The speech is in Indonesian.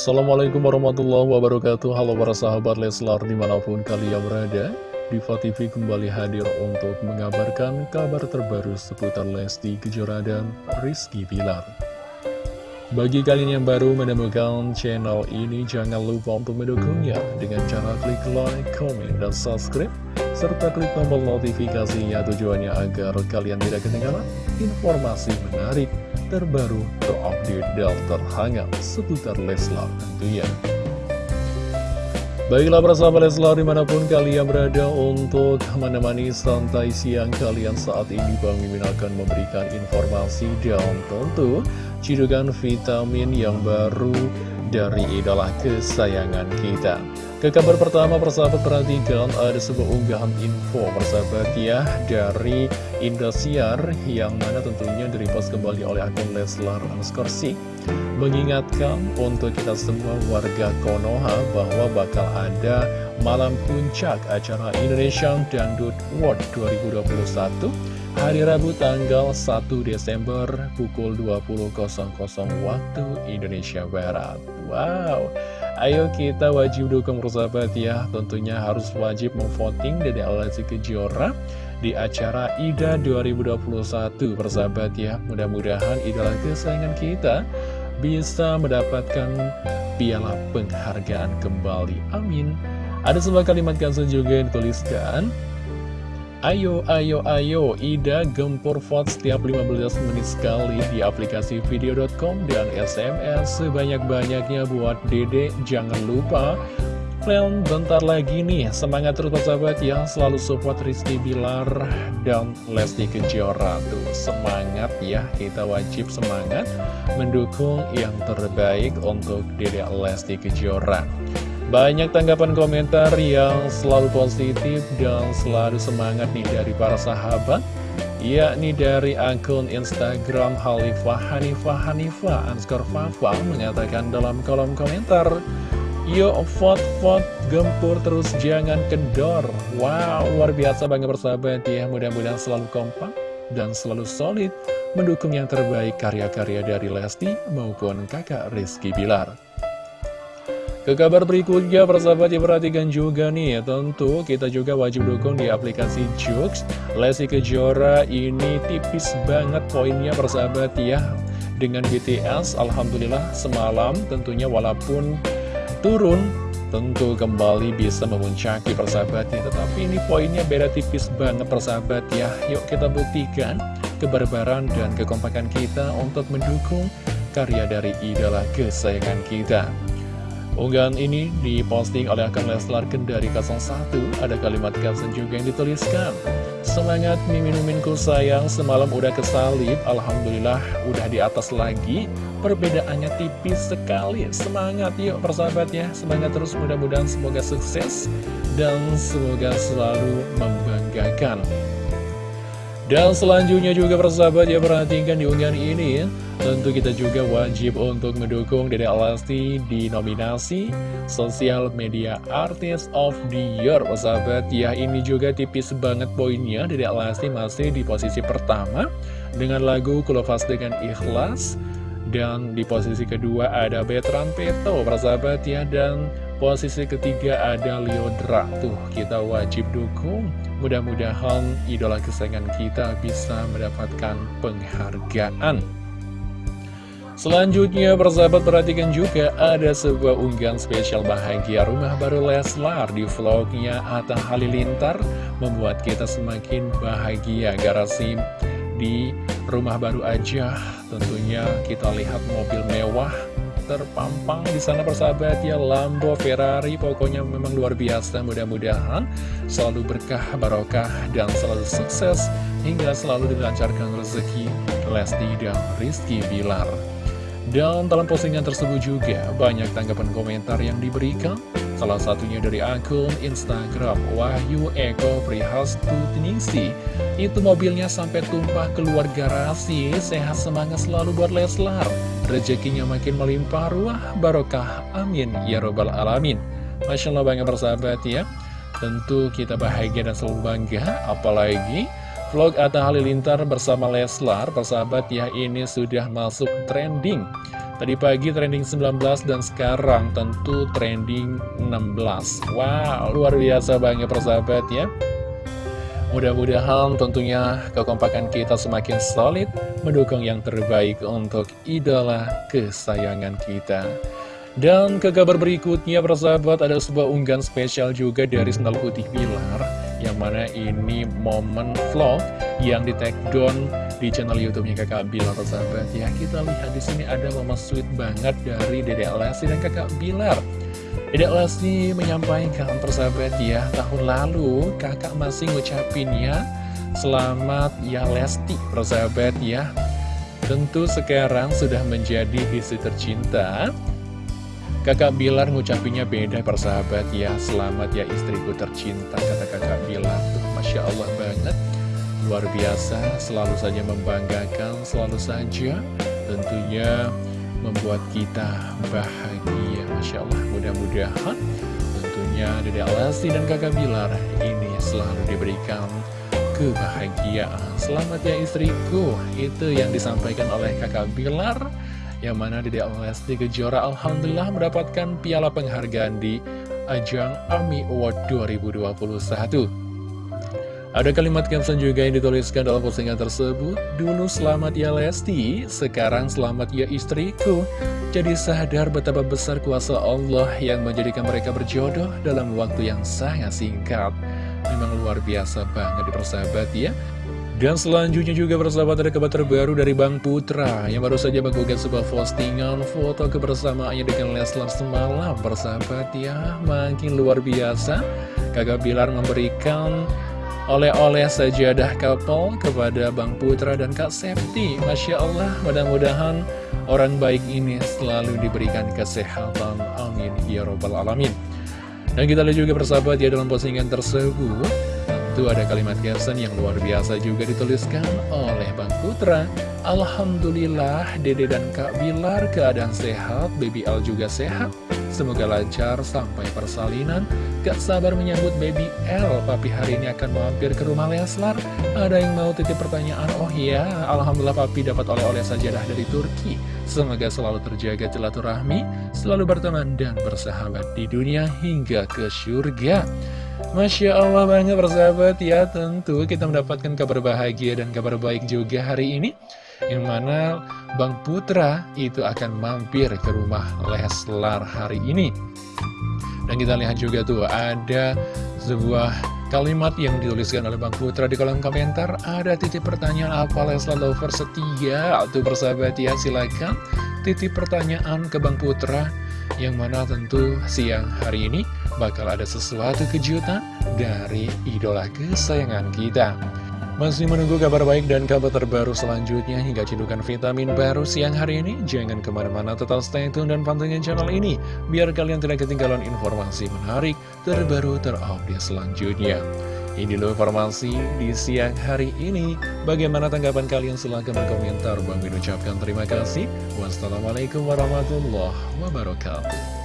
Assalamualaikum warahmatullahi wabarakatuh. Halo para sahabat Leslar di mana pun kalian berada Diva TV kembali hadir untuk mengabarkan kabar terbaru seputar Lesti Kejora dan Rizky Bilar. Bagi kalian yang baru menemukan channel ini jangan lupa untuk mendukungnya dengan cara klik like, comment, dan subscribe serta klik tombol notifikasinya tujuannya agar kalian tidak ketinggalan informasi menarik terbaru, terupdate, dan terhangat seputar Leslar tentunya. Baiklah persahabat Leslar di mana pun kalian berada untuk menemani santai siang kalian saat ini Bang Mimin akan memberikan informasi dan tentu cidukan vitamin yang baru dari idola kesayangan kita. Ke kabar pertama persahabat perhatikan ada sebuah unggahan info persahabat ya dari Indosiar yang mana tentunya direpost kembali oleh akun Leslar Anskorsi mengingatkan untuk kita semua warga Konoha bahwa bakal ada malam puncak acara Indonesian Dangdut World 2021 hari Rabu tanggal 1 Desember pukul 20.00 waktu Indonesia Barat. Wow! Ayo kita wajib dukung persahabat ya. Tentunya harus wajib memvoting Dede Lesti Kejora di acara IDA 2021 persahabat ya. Mudah-mudahan idola kesayangan kita bisa mendapatkan piala penghargaan kembali. Amin. Ada sebuah kalimat kansen juga yang dituliskan Ayo, ayo, ayo, Ida gempur vote setiap 15 menit sekali di aplikasi video.com dan SMS sebanyak-banyaknya buat dede. Jangan lupa, plan bentar lagi nih, semangat terus sahabat ya, selalu support Rizky Bilar dan Lesti Kejora tuh. Semangat ya, kita wajib semangat mendukung yang terbaik untuk dede Lesti Kejora. Banyak tanggapan komentar yang selalu positif dan selalu semangat nih dari para sahabat yakni dari akun Instagram Halifah Hanifah Hanifah Anskor Fafa mengatakan dalam kolom komentar Yo vote vote gempur terus jangan kendor Wow luar biasa banget persahabat ya mudah-mudahan selalu kompak dan selalu solid mendukung yang terbaik karya-karya dari Lesti maupun kakak Rizky Bilar ke kabar berikutnya, persahabat ya perhatikan juga nih tentu kita juga wajib dukung di aplikasi Jux. Lesti Kejora ini tipis banget poinnya persahabat ya. Dengan BTS, Alhamdulillah semalam tentunya walaupun turun, tentu kembali bisa memuncaki persahabatnya. Tetapi ini poinnya beda tipis banget persahabat ya. Yuk kita buktikan kebarbaran dan kekompakan kita untuk mendukung karya dari idola kesayangan kita. Unggahan ini diposting oleh akun Leslar Kendari 01 Ada kalimat caption juga yang dituliskan Semangat mimin-miminku sayang Semalam udah kesalip. Alhamdulillah udah di atas lagi. Perbedaannya tipis sekali. Semangat yuk persahabat ya. Semangat terus mudah-mudahan semoga sukses Dan semoga selalu membanggakan dan selanjutnya juga persahabat ya perhatikan di unggahan ini Tentu kita juga wajib untuk mendukung Dede Alasti di nominasi Social Media Artist of the Year Persahabat ya ini juga tipis banget poinnya. Dede Alasti masih di posisi pertama Dengan lagu Kulofas dengan Ikhlas. Dan di posisi kedua ada Betran Peto persahabat ya. Dan Posisi ketiga ada Leodra Tuh kita wajib dukung Mudah-mudahan idola kesayangan kita bisa mendapatkan penghargaan. Selanjutnya persahabat perhatikan juga ada sebuah unggahan spesial bahagia rumah baru Leslar di vlognya Atta Halilintar Membuat kita semakin bahagia. Garasi di rumah baru aja Tentunya kita lihat mobil mewah terpampang di sana persahabat ya Lambo, Ferrari, pokoknya memang luar biasa. Mudah-mudahan selalu berkah, barokah, dan selalu sukses hingga selalu dilancarkan rezeki Lesti dan Rizky Bilar. Dan dalam postingan tersebut juga banyak tanggapan komentar yang diberikan Salah satunya dari akun Instagram Wahyu Eko Prihastutingsi Itu mobilnya sampai tumpah keluar garasi Sehat semangat selalu buat Leslar. Rezekinya makin melimpah. Ruah barokah. Amin. Ya Robbal Alamin. Masya Allah banget bersahabat ya. Tentu kita bahagia dan selalu bangga. Apalagi vlog Atta Halilintar bersama Leslar. Persahabat ya ini sudah masuk trending Tadi pagi trending 19 dan sekarang tentu trending 16 Wow, luar biasa banget persahabat ya Mudah-mudahan tentunya kekompakan kita semakin solid Mendukung yang terbaik untuk idola kesayangan kita. Dan ke kabar berikutnya persahabat ada sebuah unggahan spesial juga dari Sendal Putih Bilar Yang mana ini momen vlog yang di take down di channel YouTube-nya Kakak Bilar sahabat ya. Kita lihat di sini ada momen sweet banget dari Dedek Lesti dan Kakak Bilar. Dedek Lesti menyampaikan persahabat ya, tahun lalu Kakak masih ngucapin ya selamat ya Lesti persahabat ya. Tentu sekarang sudah menjadi istri tercinta. Kakak Bilar ngucapinnya beda persahabat ya Selamat ya istriku tercinta kata kakak Bilar Masya Allah banget luar biasa, selalu saja membanggakan, selalu saja tentunya membuat kita bahagia. Masya Allah, mudah-mudahan tentunya Dede Alasi dan kakak Bilar ini selalu diberikan kebahagiaan. Selamat ya istriku, itu yang disampaikan oleh kakak Bilar. Yang mana Dede Alasi Kejora Alhamdulillah mendapatkan piala penghargaan di ajang AMI Award 2021. Ada kalimat caption juga yang dituliskan dalam postingan tersebut. Dulu selamat ya Lesti, sekarang selamat ya istriku. Jadi sadar betapa besar kuasa Allah yang menjadikan mereka berjodoh dalam waktu yang sangat singkat. Memang luar biasa banget di persahabat ya. Dan selanjutnya juga persahabat ada kabar terbaru dari Bang Putra Yang baru saja menggugah sebuah postingan foto kebersamaannya dengan Leslar semalam Persahabat ya, makin luar biasa. Kakak Bilar memberikan oleh-oleh sajadah couple kepada Bang Putra dan Kak Septi. Masya Allah, mudah-mudahan orang baik ini selalu diberikan kesehatan. Amin. Ya Robbal Alamin. Dan kita lihat juga persahabat ya dalam postingan tersebut. Tentu ada kalimat caption yang luar biasa juga dituliskan oleh Bang Putra. Alhamdulillah, Dede dan Kak Bilar keadaan sehat, Baby Al juga sehat. Semoga lancar sampai persalinan. Gak sabar menyambut baby L. Papi hari ini akan mampir ke rumah Leslar Ada yang mau titip pertanyaan? Oh iya, Alhamdulillah Papi dapat oleh-oleh sajadah dari Turki. Semoga selalu terjaga silaturahmi Selalu berteman dan bersahabat di dunia hingga ke surga Masya Allah banget bersahabat ya Tentu kita mendapatkan kabar bahagia dan kabar baik juga hari ini yang mana Bang Putra itu akan mampir ke rumah Leslar hari ini. Dan kita lihat juga tuh ada sebuah kalimat yang dituliskan oleh Bang Putra di kolom komentar. Ada titip pertanyaan apa Leslar Lover setia? Tuh persahabat ya silakan titip pertanyaan ke Bang Putra. Yang mana tentu siang hari ini bakal ada sesuatu kejutan dari idola kesayangan kita. Masih menunggu kabar baik dan kabar terbaru selanjutnya hingga cedukan vitamin baru siang hari ini? Jangan ke mana-mana tetap stay tune dan pantengin channel ini biar kalian tidak ketinggalan informasi menarik, terbaru, terupdate selanjutnya. Ini loh informasi di siang hari ini. Bagaimana tanggapan kalian? Silahkan berkomentar. Bang Min ucapkan terima kasih. Wassalamualaikum warahmatullahi wabarakatuh.